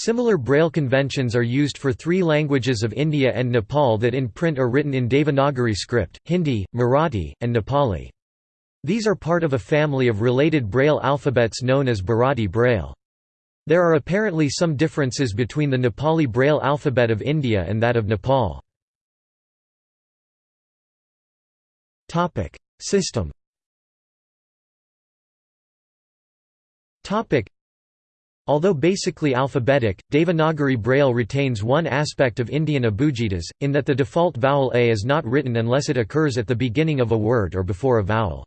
Similar Braille conventions are used for three languages of India and Nepal that in print are written in Devanagari script, Hindi, Marathi, and Nepali. These are part of a family of related Braille alphabets known as Bharati Braille. There are apparently some differences between the Nepali Braille alphabet of India and that of Nepal. System Although basically alphabetic, Devanagari Braille retains one aspect of Indian abugidas, in that the default vowel a is not written unless it occurs at the beginning of a word or before a vowel.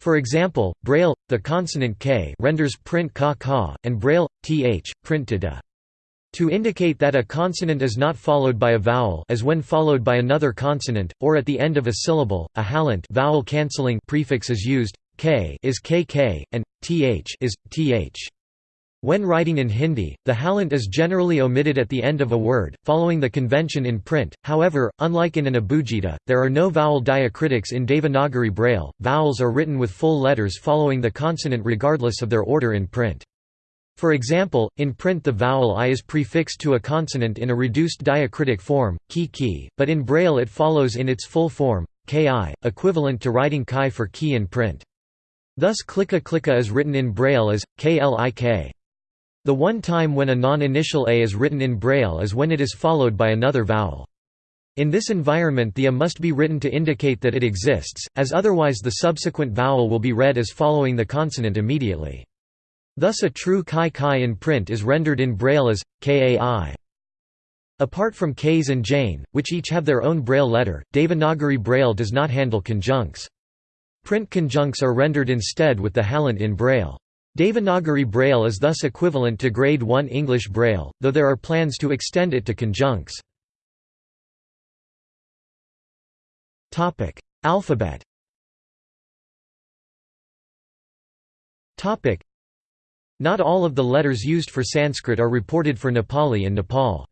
For example, Braille, the consonant k renders print ka ka, and Braille, th, print da. To indicate that a consonant is not followed by a vowel as when followed by another consonant, or at the end of a syllable, a halant vowel cancelling prefix is used, k is kk, and th is th. When writing in Hindi, the halant is generally omitted at the end of a word, following the convention in print. However, unlike in an abugida, there are no vowel diacritics in Devanagari Braille. Vowels are written with full letters following the consonant regardless of their order in print. For example, in print the vowel i is prefixed to a consonant in a reduced diacritic form, ki ki, but in Braille it follows in its full form, ki, equivalent to writing chi for ki in print. Thus klika klika is written in Braille as, klik. The one time when a non-initial a is written in Braille is when it is followed by another vowel. In this environment the a must be written to indicate that it exists, as otherwise the subsequent vowel will be read as following the consonant immediately. Thus a true kai kai in print is rendered in Braille as, kai. Apart from Ks and Jain, which each have their own Braille letter, Devanagari Braille does not handle conjuncts. Print conjuncts are rendered instead with the halant in Braille. Devanagari Braille is thus equivalent to Grade 1 English Braille, though there are plans to extend it to conjuncts. Alphabet Not all of the letters used for Sanskrit are reported for Nepali in Nepal.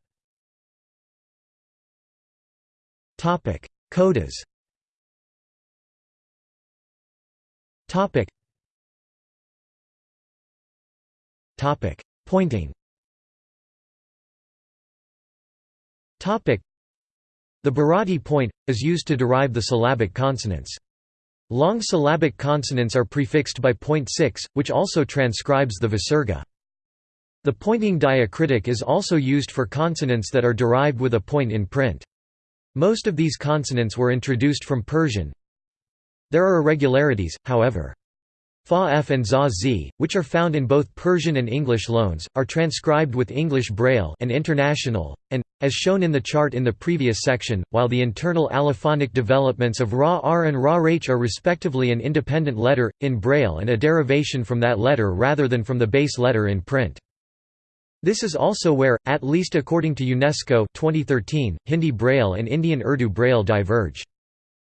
Codas Pointing The Bharati point, is used to derive the syllabic consonants. Long syllabic consonants are prefixed by point 6, which also transcribes the visarga. The pointing diacritic is also used for consonants that are derived with a point in print. Most of these consonants were introduced from Persian. There are irregularities, however. Fa f and za z, which are found in both Persian and English loans, are transcribed with English Braille and International, and, as shown in the chart in the previous section, while the internal allophonic developments of Ra R and Ra Rh are respectively an independent letter, in Braille and a derivation from that letter rather than from the base letter in print. This is also where, at least according to UNESCO 2013, Hindi Braille and Indian Urdu Braille diverge.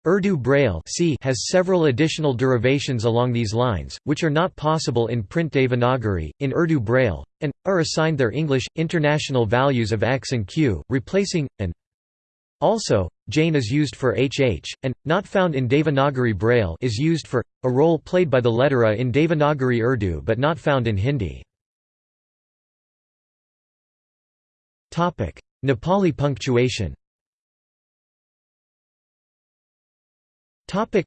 Urdu Braille has several additional derivations along these lines, which are not possible in print Devanagari, in Urdu Braille, and, are assigned their English, international values of x and q, replacing, and. Also, Jain is used for hh, and, not found in Devanagari Braille is used for, a role played by the letter a in Devanagari Urdu but not found in Hindi. Nepali punctuation Topic.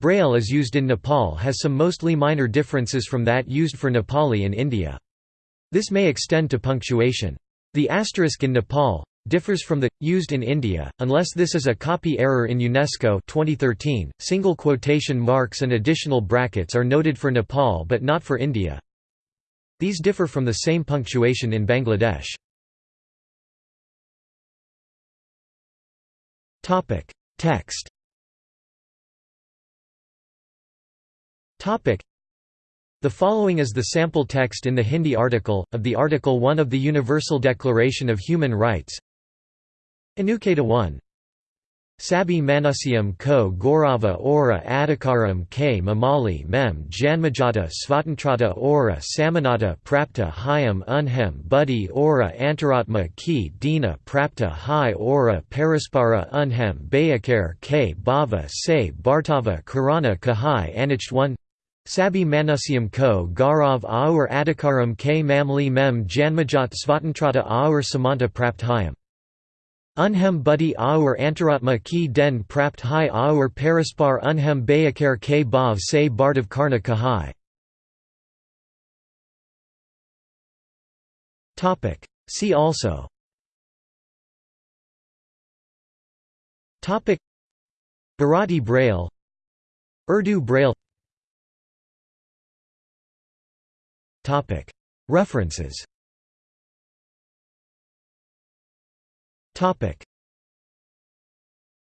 Braille as used in Nepal has some mostly minor differences from that used for Nepali in India. This may extend to punctuation. The asterisk in Nepal differs from the used in India unless this is a copy error in UNESCO 2013 single quotation marks and additional brackets are noted for Nepal but not for India. These differ from the same punctuation in Bangladesh. Topic. Text The following is the sample text in the Hindi article, of the Article 1 of the Universal Declaration of Human Rights. Anuketa 1 Sabi Manusyam ko Gaurava ora adhikaram k mamali mem janmajata svatantrata ora samanata prapta hyam unhem buddhi ora antaratma ki dina prapta hi ora paraspara unhem bayakar k bhava se bhartava karana kahai anicht 1 Sabi Manusium ko Gaurav aur Adhikaram k Mamli mem Janmajat Svatantrata aur Samanta Prapthayam. Unhem buddhi aur Antaratma ki den prapt hai aur Paraspar unhem bayakar k bhav se bardav karna kahai. See also. Bharati Braille. Urdu Braille References